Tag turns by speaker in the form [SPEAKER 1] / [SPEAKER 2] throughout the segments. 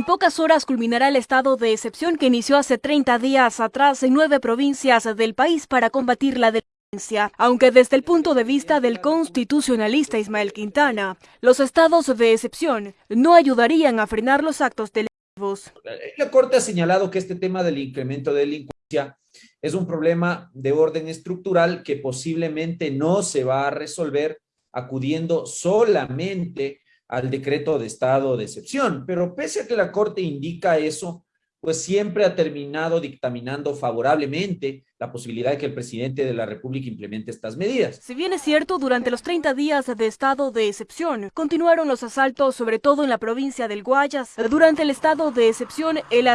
[SPEAKER 1] En pocas horas culminará el estado de excepción que inició hace 30 días atrás en nueve provincias del país para combatir la delincuencia. Aunque desde el punto de vista del constitucionalista Ismael Quintana, los estados de excepción no ayudarían a frenar los actos delictivos.
[SPEAKER 2] La Corte ha señalado que este tema del incremento de delincuencia es un problema de orden estructural que posiblemente no se va a resolver acudiendo solamente al decreto de estado de excepción, pero pese a que la Corte indica eso, pues siempre ha terminado dictaminando favorablemente la posibilidad de que el presidente de la República implemente estas medidas.
[SPEAKER 1] Si bien es cierto, durante los 30 días de estado de excepción, continuaron los asaltos, sobre todo en la provincia del Guayas. Durante el estado de excepción, el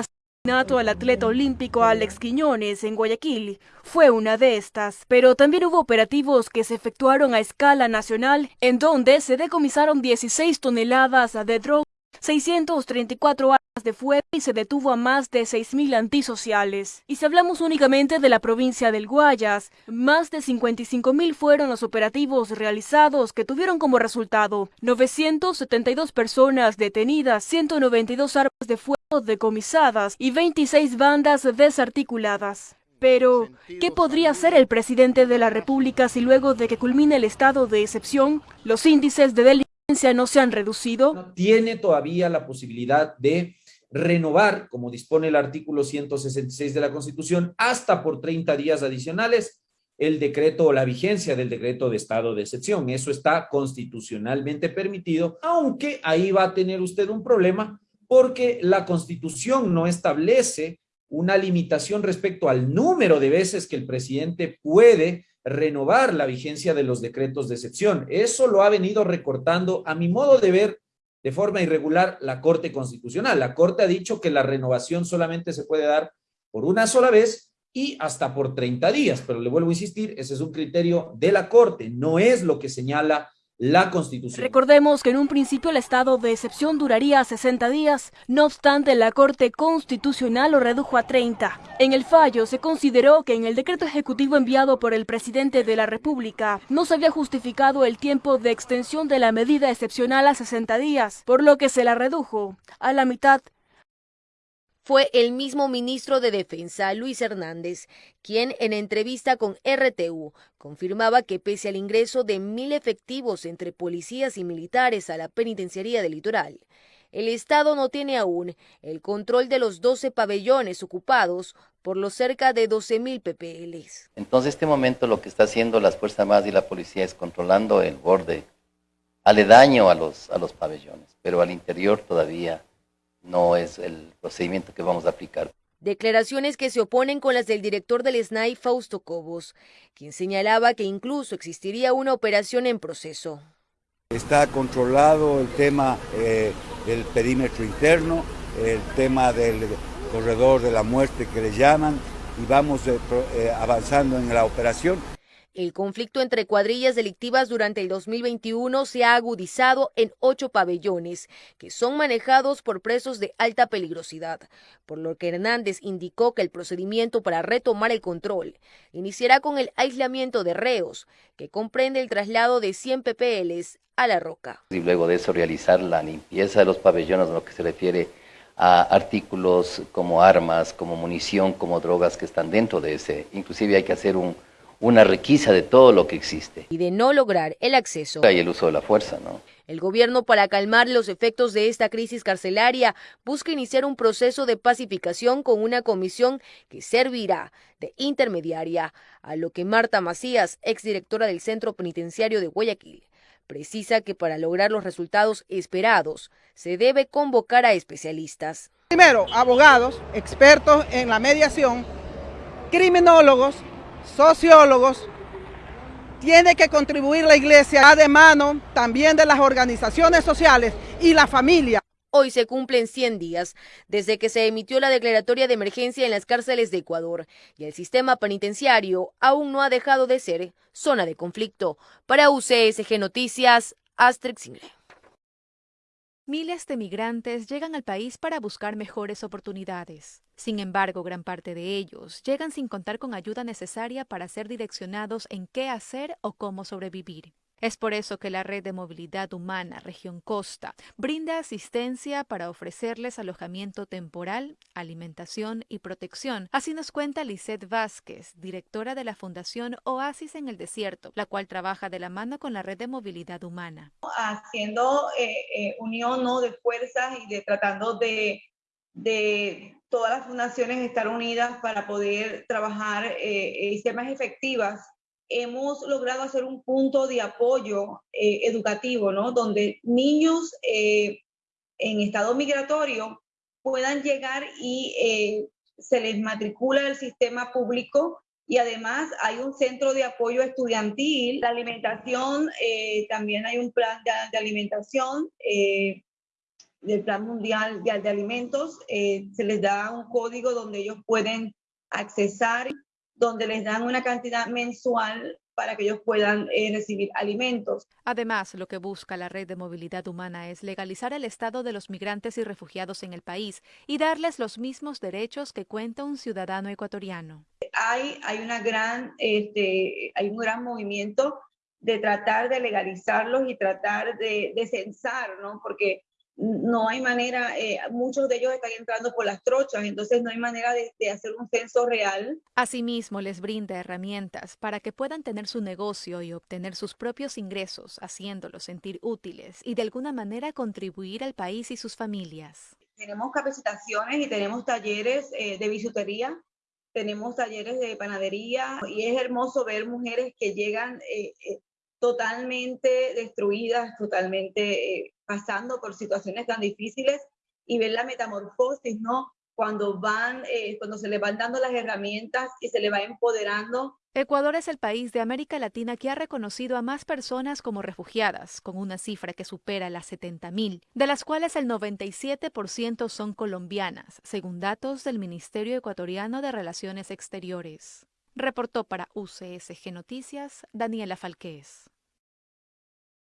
[SPEAKER 1] asesinato al atleta olímpico Alex Quiñones en Guayaquil. Fue una de estas, pero también hubo operativos que se efectuaron a escala nacional, en donde se decomisaron 16 toneladas de droga, 634 armas de fuego y se detuvo a más de 6.000 antisociales. Y si hablamos únicamente de la provincia del Guayas, más de 55.000 fueron los operativos realizados que tuvieron como resultado 972 personas detenidas, 192 armas de fuego decomisadas y 26 bandas desarticuladas. Pero, ¿qué podría hacer el presidente de la República si luego de que culmine el estado de excepción, los índices de delincuencia no se han reducido?
[SPEAKER 2] Tiene todavía la posibilidad de renovar, como dispone el artículo 166 de la Constitución, hasta por 30 días adicionales el decreto o la vigencia del decreto de estado de excepción. Eso está constitucionalmente permitido, aunque ahí va a tener usted un problema porque la Constitución no establece una limitación respecto al número de veces que el presidente puede renovar la vigencia de los decretos de excepción. Eso lo ha venido recortando, a mi modo de ver, de forma irregular la Corte Constitucional. La Corte ha dicho que la renovación solamente se puede dar por una sola vez y hasta por 30 días, pero le vuelvo a insistir, ese es un criterio de la Corte, no es lo que señala la Constitución.
[SPEAKER 1] Recordemos que en un principio el estado de excepción duraría 60 días, no obstante la Corte Constitucional lo redujo a 30. En el fallo se consideró que en el decreto ejecutivo enviado por el presidente de la República no se había justificado el tiempo de extensión de la medida excepcional a 60 días, por lo que se la redujo a la mitad
[SPEAKER 3] fue el mismo ministro de Defensa, Luis Hernández, quien en entrevista con RTU confirmaba que pese al ingreso de mil efectivos entre policías y militares a la penitenciaría del litoral, el Estado no tiene aún el control de los 12 pabellones ocupados por los cerca de 12 mil PPLs.
[SPEAKER 4] Entonces, este momento lo que está haciendo las Fuerzas Armadas y la policía es controlando el borde aledaño a los, a los pabellones, pero al interior todavía no es el procedimiento que vamos a aplicar.
[SPEAKER 3] Declaraciones que se oponen con las del director del SNAI, Fausto Cobos, quien señalaba que incluso existiría una operación en proceso.
[SPEAKER 5] Está controlado el tema eh, del perímetro interno, el tema del corredor de la muerte que le llaman, y vamos eh, eh, avanzando en la operación.
[SPEAKER 3] El conflicto entre cuadrillas delictivas durante el 2021 se ha agudizado en ocho pabellones, que son manejados por presos de alta peligrosidad, por lo que Hernández indicó que el procedimiento para retomar el control iniciará con el aislamiento de reos, que comprende el traslado de 100 PPLs a la roca.
[SPEAKER 4] Y luego de eso realizar la limpieza de los pabellones, lo que se refiere a artículos como armas, como munición, como drogas que están dentro de ese. Inclusive hay que hacer un una requisa de todo lo que existe.
[SPEAKER 3] Y de no lograr el acceso.
[SPEAKER 4] Hay el uso de la fuerza, ¿no?
[SPEAKER 3] El gobierno, para calmar los efectos de esta crisis carcelaria, busca iniciar un proceso de pacificación con una comisión que servirá de intermediaria, a lo que Marta Macías, exdirectora del Centro Penitenciario de Guayaquil, precisa que para lograr los resultados esperados se debe convocar a especialistas.
[SPEAKER 6] Primero, abogados, expertos en la mediación, criminólogos, sociólogos, tiene que contribuir la iglesia de mano también de las organizaciones sociales y la familia.
[SPEAKER 3] Hoy se cumplen 100 días desde que se emitió la declaratoria de emergencia en las cárceles de Ecuador y el sistema penitenciario aún no ha dejado de ser zona de conflicto. Para UCSG Noticias.
[SPEAKER 7] Miles de migrantes llegan al país para buscar mejores oportunidades. Sin embargo, gran parte de ellos llegan sin contar con ayuda necesaria para ser direccionados en qué hacer o cómo sobrevivir. Es por eso que la Red de Movilidad Humana Región Costa brinda asistencia para ofrecerles alojamiento temporal, alimentación y protección. Así nos cuenta Lisette Vázquez, directora de la Fundación Oasis en el Desierto, la cual trabaja de la mano con la Red de Movilidad Humana.
[SPEAKER 8] Haciendo eh, eh, unión ¿no? de fuerzas y de tratando de, todas las fundaciones estar unidas para poder trabajar eh, y ser más efectivas hemos logrado hacer un punto de apoyo eh, educativo, ¿no? Donde niños eh, en estado migratorio puedan llegar y eh, se les matricula el sistema público y además hay un centro de apoyo estudiantil, la alimentación, también hay un plan de, alimentación del Plan Mundial de, de Alimentos, se les da un código donde ellos pueden accesar donde les dan una cantidad mensual para que ellos puedan eh, recibir alimentos.
[SPEAKER 7] Además, lo que busca la red de movilidad humana es legalizar el estado de los migrantes y refugiados en el país y darles los mismos derechos que cuenta un ciudadano ecuatoriano.
[SPEAKER 8] Hay, hay, una gran, este, hay un gran movimiento de tratar de legalizarlos y tratar de, de censar, ¿no? Porque no hay manera, eh, muchos de ellos están entrando por las trochas, entonces no hay manera de, hacer un censo real.
[SPEAKER 7] Asimismo, les brinda herramientas para que puedan tener su negocio y obtener sus propios ingresos, haciéndolos sentir útiles y de alguna manera contribuir al país y sus familias.
[SPEAKER 8] Tenemos capacitaciones y tenemos talleres eh, de bisutería, tenemos talleres de panadería y es hermoso ver mujeres que llegan eh, totalmente destruidas, totalmente pasando por situaciones tan difíciles y ver la metamorfosis, ¿no? Cuando van, eh, cuando se le van dando las herramientas y se le va empoderando.
[SPEAKER 7] Ecuador es el país de América Latina que ha reconocido a más personas como refugiadas, con una cifra que supera las 70.000, de las cuales el 97% son colombianas, según datos del Ministerio Ecuatoriano de Relaciones Exteriores. Reportó para UCSG Noticias Daniela Falqués.